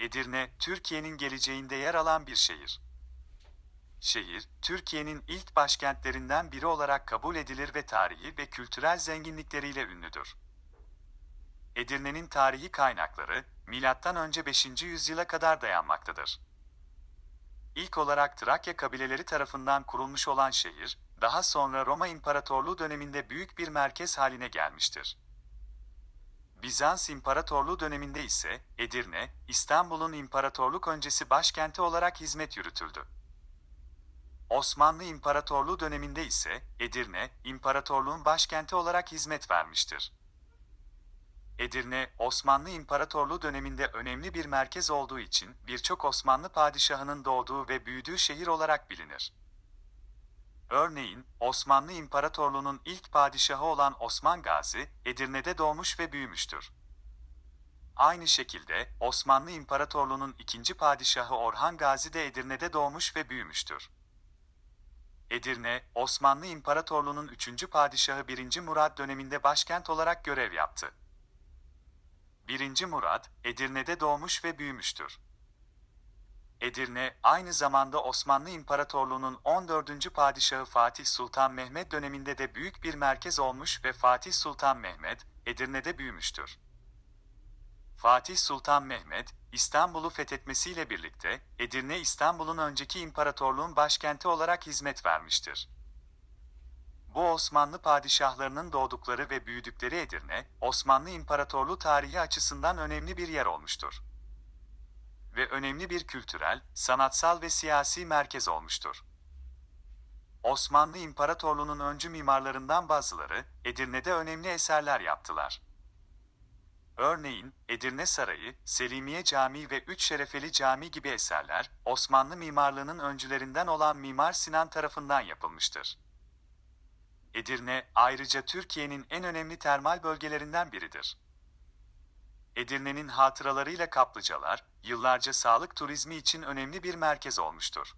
Edirne, Türkiye'nin geleceğinde yer alan bir şehir. Şehir, Türkiye'nin ilk başkentlerinden biri olarak kabul edilir ve tarihi ve kültürel zenginlikleriyle ünlüdür. Edirne'nin tarihi kaynakları, M.Ö. 5. yüzyıla kadar dayanmaktadır. İlk olarak Trakya kabileleri tarafından kurulmuş olan şehir, daha sonra Roma İmparatorluğu döneminde büyük bir merkez haline gelmiştir. Bizans İmparatorluğu döneminde ise Edirne, İstanbul'un imparatorluk öncesi başkenti olarak hizmet yürütüldü. Osmanlı İmparatorluğu döneminde ise Edirne, imparatorluğun başkenti olarak hizmet vermiştir. Edirne, Osmanlı İmparatorluğu döneminde önemli bir merkez olduğu için birçok Osmanlı padişahının doğduğu ve büyüdüğü şehir olarak bilinir. Örneğin, Osmanlı İmparatorluğu'nun ilk padişahı olan Osman Gazi, Edirne'de doğmuş ve büyümüştür. Aynı şekilde, Osmanlı İmparatorluğu'nun ikinci padişahı Orhan Gazi de Edirne'de doğmuş ve büyümüştür. Edirne, Osmanlı İmparatorluğu'nun üçüncü padişahı 1. Murad döneminde başkent olarak görev yaptı. 1. Murad, Edirne'de doğmuş ve büyümüştür. Edirne, aynı zamanda Osmanlı İmparatorluğu'nun 14. padişahı Fatih Sultan Mehmet döneminde de büyük bir merkez olmuş ve Fatih Sultan Mehmet, Edirne'de büyümüştür. Fatih Sultan Mehmet, İstanbul'u fethetmesiyle birlikte, Edirne İstanbul'un önceki imparatorluğun başkenti olarak hizmet vermiştir. Bu Osmanlı padişahlarının doğdukları ve büyüdükleri Edirne, Osmanlı İmparatorluğu tarihi açısından önemli bir yer olmuştur. Ve önemli bir kültürel, sanatsal ve siyasi merkez olmuştur. Osmanlı İmparatorluğu'nun öncü mimarlarından bazıları, Edirne'de önemli eserler yaptılar. Örneğin, Edirne Sarayı, Selimiye Camii ve Üç Şerefeli Camii gibi eserler, Osmanlı mimarlığının öncülerinden olan Mimar Sinan tarafından yapılmıştır. Edirne, ayrıca Türkiye'nin en önemli termal bölgelerinden biridir. Edirne'nin hatıralarıyla kaplıcalar, yıllarca sağlık turizmi için önemli bir merkez olmuştur.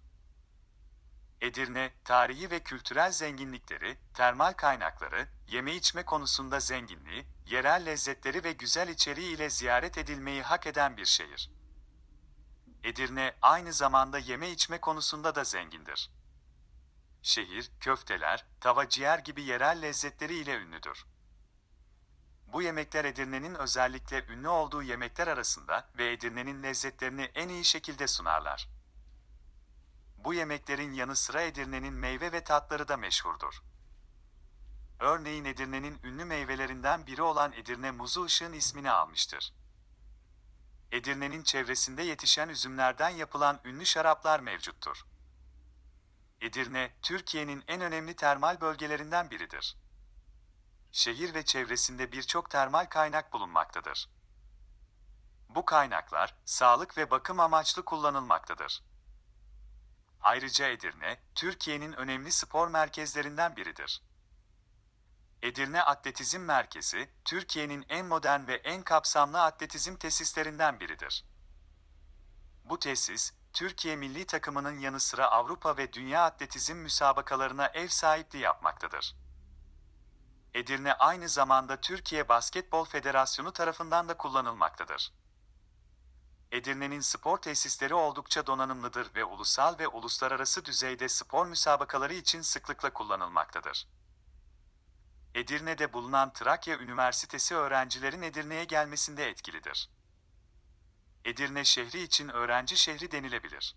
Edirne, tarihi ve kültürel zenginlikleri, termal kaynakları, yeme içme konusunda zenginliği, yerel lezzetleri ve güzel içeriği ile ziyaret edilmeyi hak eden bir şehir. Edirne, aynı zamanda yeme içme konusunda da zengindir. Şehir, köfteler, tava ciğer gibi yerel lezzetleri ile ünlüdür. Bu yemekler Edirne'nin özellikle ünlü olduğu yemekler arasında ve Edirne'nin lezzetlerini en iyi şekilde sunarlar. Bu yemeklerin yanı sıra Edirne'nin meyve ve tatları da meşhurdur. Örneğin Edirne'nin ünlü meyvelerinden biri olan Edirne muzu ışığın ismini almıştır. Edirne'nin çevresinde yetişen üzümlerden yapılan ünlü şaraplar mevcuttur. Edirne, Türkiye'nin en önemli termal bölgelerinden biridir. Şehir ve çevresinde birçok termal kaynak bulunmaktadır. Bu kaynaklar, sağlık ve bakım amaçlı kullanılmaktadır. Ayrıca Edirne, Türkiye'nin önemli spor merkezlerinden biridir. Edirne Atletizm Merkezi, Türkiye'nin en modern ve en kapsamlı atletizm tesislerinden biridir. Bu tesis, Türkiye milli takımının yanı sıra Avrupa ve Dünya atletizm müsabakalarına ev sahipliği yapmaktadır. Edirne aynı zamanda Türkiye Basketbol Federasyonu tarafından da kullanılmaktadır. Edirne'nin spor tesisleri oldukça donanımlıdır ve ulusal ve uluslararası düzeyde spor müsabakaları için sıklıkla kullanılmaktadır. Edirne'de bulunan Trakya Üniversitesi öğrencilerin Edirne'ye gelmesinde etkilidir. Edirne şehri için öğrenci şehri denilebilir.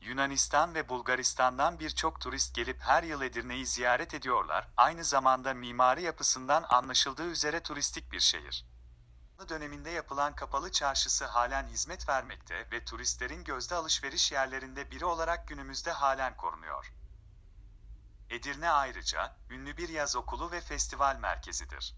Yunanistan ve Bulgaristan'dan birçok turist gelip her yıl Edirne'yi ziyaret ediyorlar. Aynı zamanda mimari yapısından anlaşıldığı üzere turistik bir şehir. döneminde yapılan kapalı çarşısı halen hizmet vermekte ve turistlerin gözde alışveriş yerlerinde biri olarak günümüzde halen korunuyor. Edirne ayrıca ünlü bir yaz okulu ve festival merkezidir.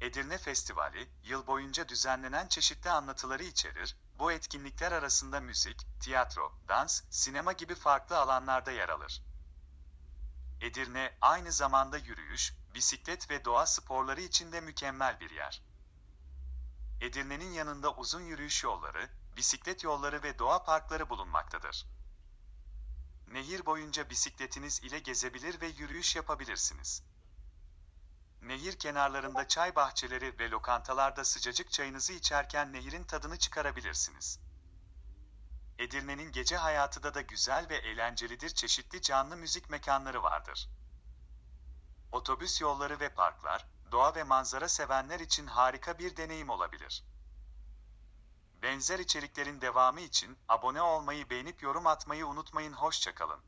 Edirne Festivali, yıl boyunca düzenlenen çeşitli anlatıları içerir, bu etkinlikler arasında müzik, tiyatro, dans, sinema gibi farklı alanlarda yer alır. Edirne, aynı zamanda yürüyüş, bisiklet ve doğa sporları için de mükemmel bir yer. Edirne'nin yanında uzun yürüyüş yolları, bisiklet yolları ve doğa parkları bulunmaktadır. Nehir boyunca bisikletiniz ile gezebilir ve yürüyüş yapabilirsiniz. Nehir kenarlarında çay bahçeleri ve lokantalarda sıcacık çayınızı içerken nehirin tadını çıkarabilirsiniz. Edirne'nin gece hayatı da da güzel ve eğlencelidir. Çeşitli canlı müzik mekanları vardır. Otobüs yolları ve parklar, doğa ve manzara sevenler için harika bir deneyim olabilir. Benzer içeriklerin devamı için abone olmayı beğenip yorum atmayı unutmayın. Hoşçakalın.